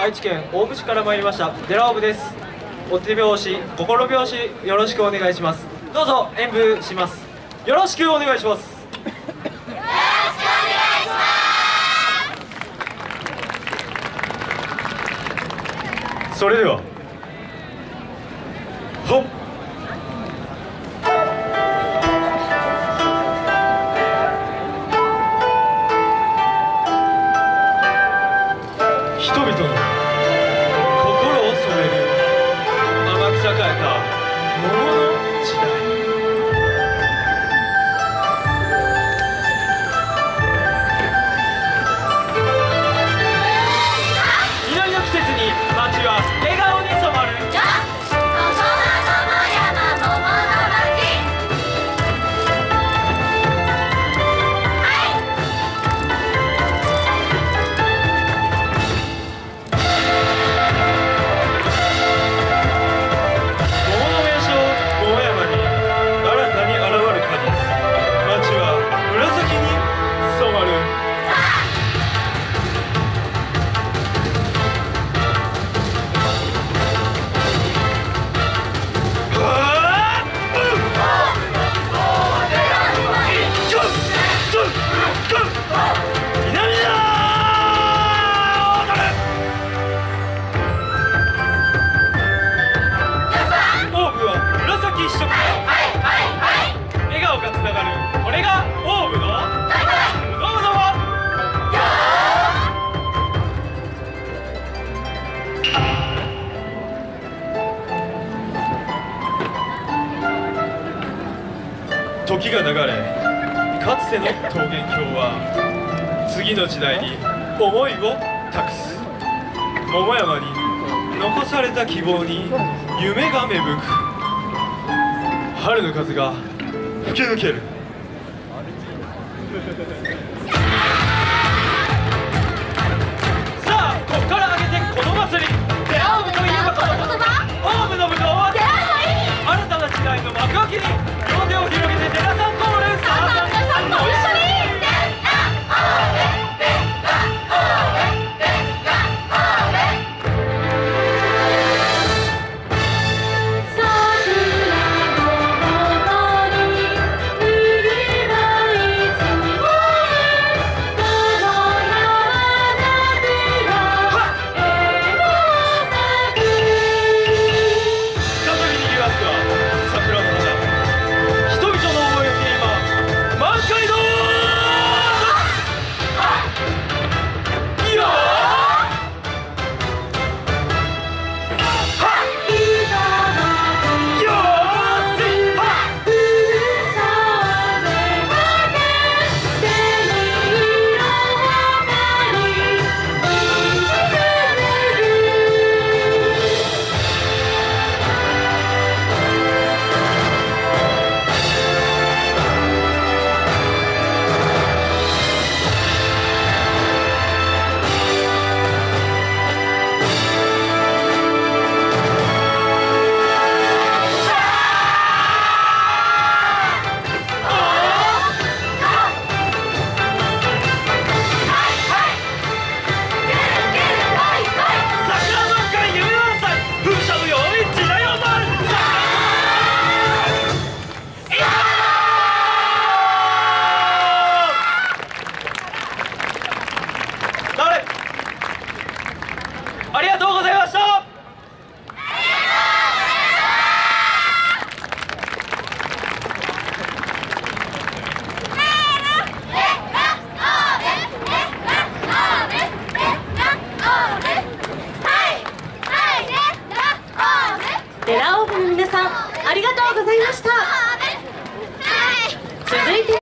愛知県大府市から参りました。デラオブです。お手拍子心拍子よろしくお願いします。どうぞ演舞します。よろしくお願いします。それでは時が流れかつての桃源郷は次の時代に思いを託す。桃山に残された希望に夢が芽吹く。春の風が吹き抜ける。ありがとうございました。デラオーブの皆さんありがとうございました。続いて